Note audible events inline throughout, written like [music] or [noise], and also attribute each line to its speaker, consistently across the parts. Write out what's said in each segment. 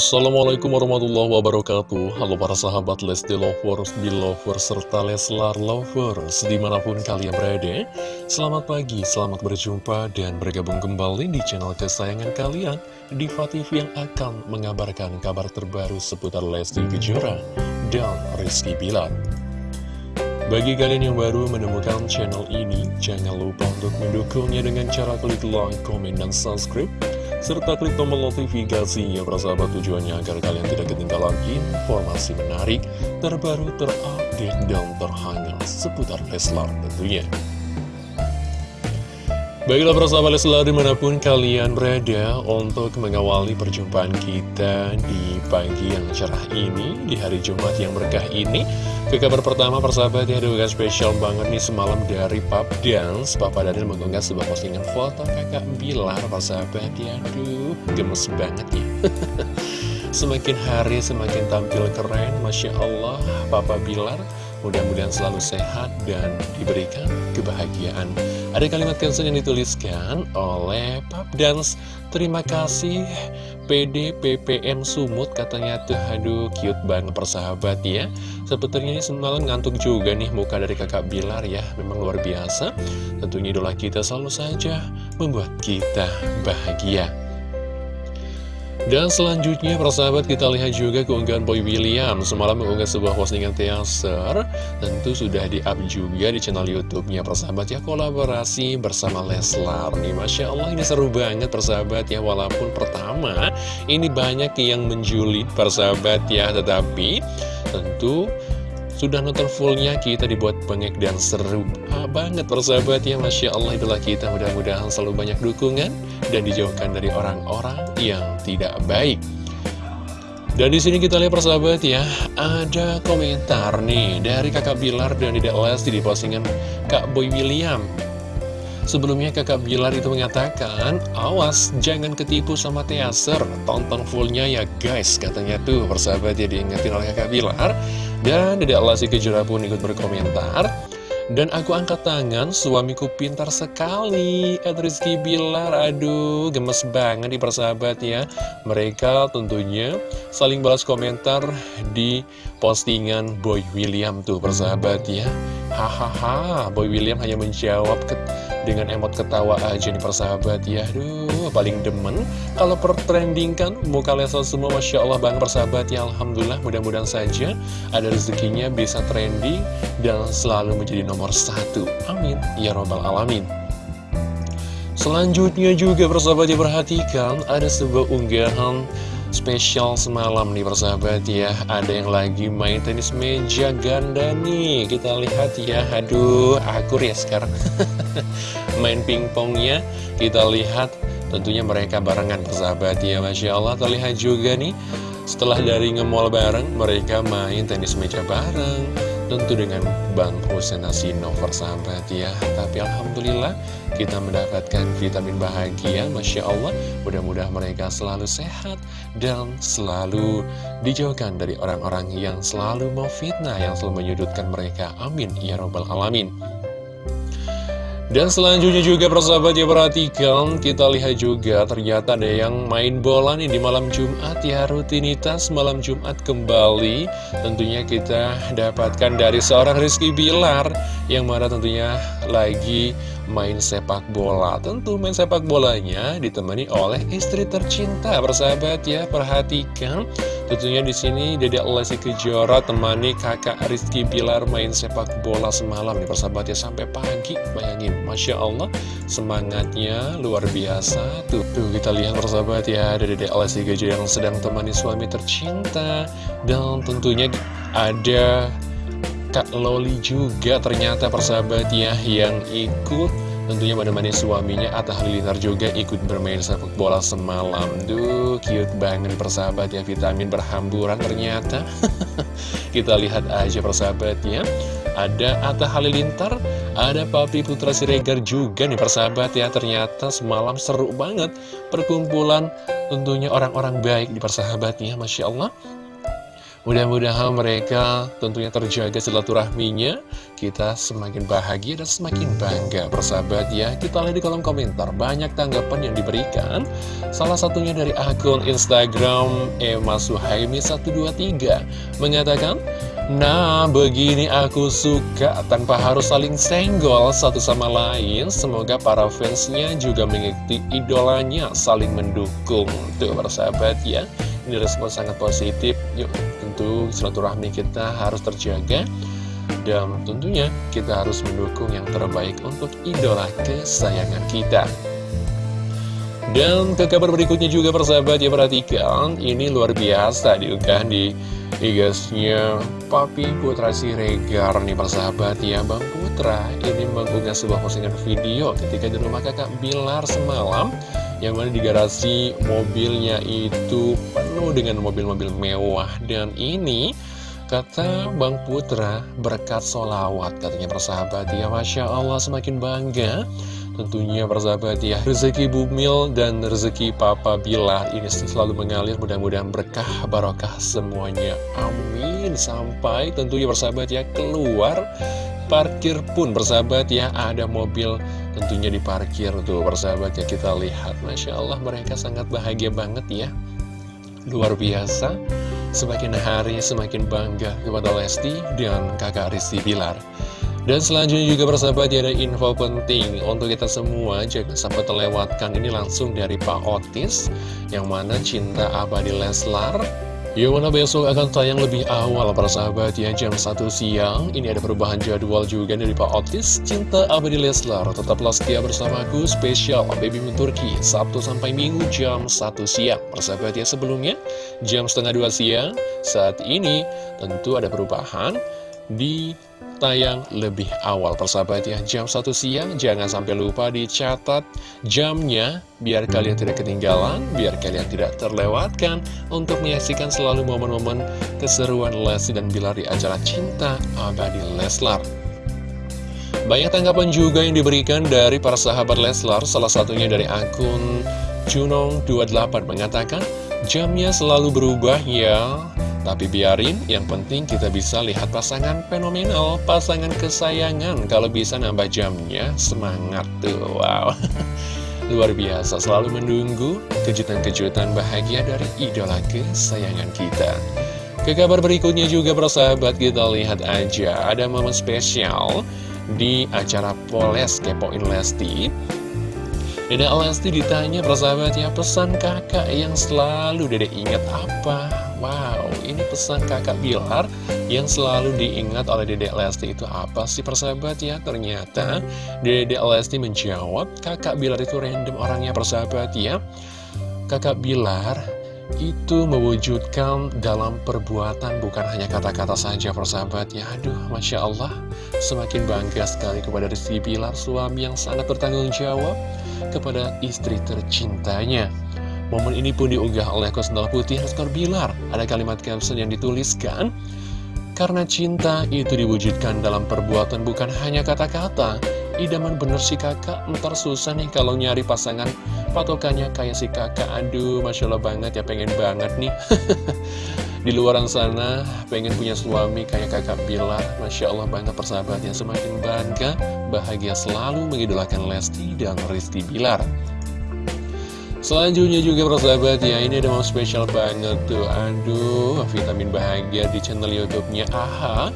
Speaker 1: Assalamualaikum warahmatullahi wabarakatuh. Halo para sahabat Lesti Lovers, Belovers, serta Leslar Lovers Di mana pun kalian berada. Selamat pagi, selamat berjumpa dan bergabung kembali di channel kesayangan kalian Diva TV yang akan mengabarkan kabar terbaru seputar Lesti Kejora dan Rizky Bilar. Bagi kalian yang baru menemukan channel ini, jangan lupa untuk mendukungnya dengan cara klik like, komen, dan subscribe serta klik tombol notifikasinya persahabat tujuannya agar kalian tidak ketinggalan informasi menarik, terbaru, terupdate, dan terhangat seputar Leslar tentunya. Baiklah persahabat Leslar di mana pun kalian berada untuk mengawali perjumpaan kita di pagi yang cerah ini, di hari Jumat yang berkah ini. Ke kabar pertama persahabat ya ada spesial banget nih semalam dari Pap Dance Papa Daniel mengunggah sebuah postingan foto kakak Bilar persahabat ya Aduh gemes banget ya [laughs] Semakin hari semakin tampil keren Masya Allah Papa Bilar Mudah-mudahan selalu sehat dan diberikan kebahagiaan. Ada kalimat caption yang dituliskan oleh Pap Dance. Terima kasih PD PPM Sumut. Katanya tuh aduh cute banget persahabat ya. Sepertinya ini semalam ngantuk juga nih muka dari kakak Bilar ya. Memang luar biasa. Tentunya idola kita selalu saja membuat kita bahagia dan selanjutnya persahabat kita lihat juga keunggahan Boy William. Semalam mengunggah sebuah postingan teaser. Tentu sudah di-up juga di channel Youtube-nya persahabat ya. Kolaborasi bersama Leslar nih. Masya Allah ini seru banget persahabat ya. Walaupun pertama ini banyak yang menjulit persahabat ya. Tetapi tentu sudah nonton fullnya kita dibuat bengek dan seru ah, banget persahabat ya. Masya Allah itulah kita. Mudah-mudahan selalu banyak dukungan dan dijauhkan dari orang-orang yang tidak baik dan di sini kita lihat persahabat ya ada komentar nih dari kakak Bilar dan Dedek Lesti di postingan Kak Boy William Sebelumnya kakak Bilar itu mengatakan, awas jangan ketipu sama teaser, tonton fullnya ya guys, katanya tuh persahabat ya diingetin oleh kakak Bilar. Dan Dedek Lesti Kejora pun ikut berkomentar, dan aku angkat tangan, suamiku pintar sekali. Ed Rizky Bilar, aduh gemes banget di persahabat ya Mereka tentunya saling balas komentar di postingan Boy William tuh persahabat ya. Hahaha, Boy William hanya menjawab dengan emot ketawa aja nih persahabat ya. Aduh paling demen Kalau pertrendingkan muka Lesel semua Masya Allah banget persahabat ya. Alhamdulillah mudah-mudahan saja ada rezekinya bisa trending Dan selalu menjadi nomor satu. Amin. Ya Robbal Alamin. Selanjutnya juga persahabat ya perhatikan Ada sebuah unggahan spesial semalam nih persahabat ya. Ada yang lagi main tenis meja ganda nih. Kita lihat ya. Aduh akur [laughs] ya sekarang Main pingpongnya Kita lihat tentunya mereka barengan persahabat ya. Masya Allah terlihat juga nih. Setelah dari ngemol bareng Mereka main tenis meja bareng Tentu dengan Bang Hussein Asino persahabat ya. Tapi Alhamdulillah kita mendapatkan vitamin bahagia Masya Allah. Mudah-mudahan mereka selalu sehat Dan selalu dijauhkan dari orang-orang yang selalu mau fitnah Yang selalu menyudutkan mereka. Amin. Ya Robbal Alamin dan selanjutnya juga persahabat ya perhatikan Kita lihat juga ternyata ada yang main bola nih di malam Jumat ya Rutinitas malam Jumat kembali. Tentunya kita dapatkan dari seorang Rizky Bilar Yang mana tentunya lagi main sepak bola. Tentu main sepak bolanya ditemani oleh istri tercinta. Persahabat ya perhatikan. Tentunya di sini Dede Lesti Kejora temani kakak Rizky Bilar main sepak bola semalam nih persahabat ya. Sampai pagi Bayangin. Masya Allah semangatnya luar biasa. Tuh, tuh kita lihat persahabat ya Ada Dede Lesti Kejora yang sedang temani suami tercinta. Dan tentunya ada Kak Loli juga ternyata persahabat ya yang ikut. Tentunya menemani suaminya Atta Halilintar juga ikut bermain sepak bola semalam. Duh cute banget persahabat ya vitamin berhamburan ternyata. [laughs] Kita lihat aja persahabatnya. Ada Atta Halilintar ada Papi Putra Siregar juga nih persahabat ya ternyata semalam seru banget. Perkumpulan tentunya orang-orang baik di persahabatnya Masya Allah Mudah-mudahan mereka tentunya terjaga silaturahminya Kita semakin bahagia dan semakin bangga Persahabat ya Kita lihat di kolom komentar Banyak tanggapan yang diberikan Salah satunya dari akun Instagram Emma Suhaimi 123 Mengatakan Nah, begini aku suka tanpa harus saling senggol satu sama lain. Semoga para fansnya juga mengikuti idolanya, saling mendukung. Tuh, para sahabat ya. Ini respon sangat positif. Yuk, tentu silaturahmi kita harus terjaga. Dan tentunya kita harus mendukung yang terbaik untuk idola kesayangan kita. Dan ke kabar berikutnya juga persahabat ya perhatikan Ini luar biasa diunggah di Igasnya Papi Putra Siregar nih persahabat ya Bang Putra ini mengunggah sebuah postingan video ketika di rumah kakak Bilar semalam Yang mana di garasi mobilnya itu penuh dengan mobil-mobil mewah. Dan ini kata Bang Putra berkat solawat katanya persahabat. Ya Masya Allah semakin bangga. Tentunya persahabat ya. Rezeki Bumil dan rezeki Papa Bilar Ini selalu mengalir mudah-mudahan berkah barokah semuanya. Amin. Sampai tentunya persahabat ya keluar Parkir pun persahabat ya Ada mobil tentunya diparkir tuh persahabat ya Kita lihat. Masya Allah mereka sangat bahagia banget ya. Luar biasa Semakin hari semakin bangga kepada Lesti dan kakak Rizky Bilar. Dan selanjutnya juga persahabat ya ada info penting untuk kita semua Jangan sampai terlewatkan ini langsung dari Pak Otis Yang mana cinta abadi Leslar yang mana besok akan tayang lebih awal para sahabat ya jam 1 siang. Ini ada perubahan jadwal juga dari Pak Otis. Cinta Abadi Leslar Tetaplah setia bersamaku spesial Baby Moon Turki Sabtu sampai Minggu jam 1 siang. Para sahabat ya sebelumnya jam setengah 2 siang. Saat ini tentu ada perubahan di tayang lebih awal persahabat ya. Jam 1 siang jangan sampai lupa dicatat jamnya biar kalian tidak ketinggalan biar kalian tidak terlewatkan untuk menyaksikan selalu momen-momen keseruan Lesti dan Bilar di acara Cinta Abadi Leslar. Banyak tanggapan juga yang diberikan dari para sahabat Leslar. Salah satunya dari akun Junong28 mengatakan jamnya selalu berubah ya tapi biarin, yang penting kita bisa lihat pasangan fenomenal, pasangan kesayangan. Kalau bisa nambah jamnya, semangat tuh, wow. [laughs] Luar biasa, selalu menunggu kejutan-kejutan bahagia dari idola kesayangan kita. Ke kabar berikutnya juga persahabat kita lihat aja, ada momen spesial di acara Poles Kepoin Lesti. Dede Lesti ditanya persahabatnya pesan kakak yang selalu Dede ingat apa? Wow, ini pesan kakak Bilar yang selalu diingat oleh Dedek Lesti itu apa sih persahabat ya? Ternyata Dedek Lesti menjawab kakak Bilar itu random orangnya persahabat ya. Kakak Bilar itu mewujudkan dalam perbuatan bukan hanya kata-kata saja persahabat ya. Aduh, Masya Allah, semakin bangga sekali kepada Rizky Bilar, suami yang sangat bertanggung jawab kepada istri tercintanya. Momen ini pun diunggah oleh Kosendal Putih Rizkar Bilar. Ada kalimat caption yang dituliskan, Karena cinta itu diwujudkan dalam perbuatan bukan hanya kata-kata. Idaman bener si kakak, ntar susah nih kalau nyari pasangan patokannya kayak si kakak. Aduh, Masya Allah banget ya, pengen banget nih. [laughs] Di luaran sana, pengen punya suami kayak kakak Bilar. Masya Allah banget persahabatnya, semakin bangga, bahagia selalu mengidolakan Lesti dan Rizky Bilar. Selanjutnya juga persahabat ya Ini ada mau spesial banget tuh. Aduh vitamin bahagia di channel youtube-nya. AHA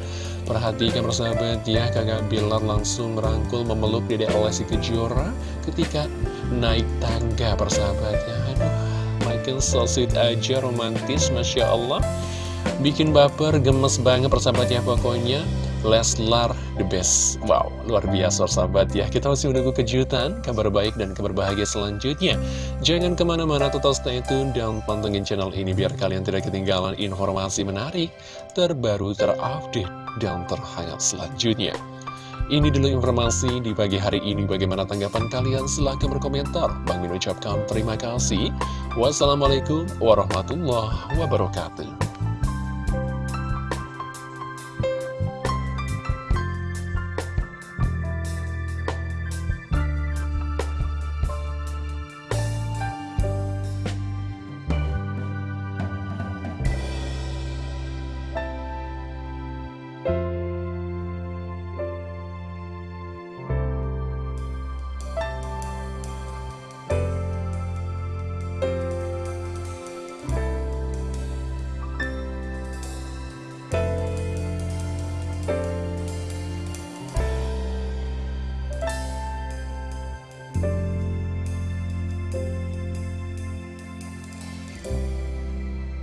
Speaker 1: Perhatikan persahabat ya Kakak Bilar langsung merangkul memeluk Dede Alessi Kejora Ketika naik tangga persahabat ya. Aduh makin so sweet aja romantis Masya Allah. Bikin baper gemes banget persahabat ya pokoknya Leslar the best Wow, luar biasa sahabat ya Kita masih menunggu kejutan, kabar baik dan kabar bahagia selanjutnya Jangan ke mana-mana total stay tune dan pantengin channel ini Biar kalian tidak ketinggalan informasi menarik Terbaru, terupdate, dan terhangat selanjutnya ini dulu informasi di pagi hari ini. Bagaimana tanggapan kalian? Silahkan berkomentar. Bang Min ucapkan terima kasih. Wassalamualaikum warahmatullahi wabarakatuh.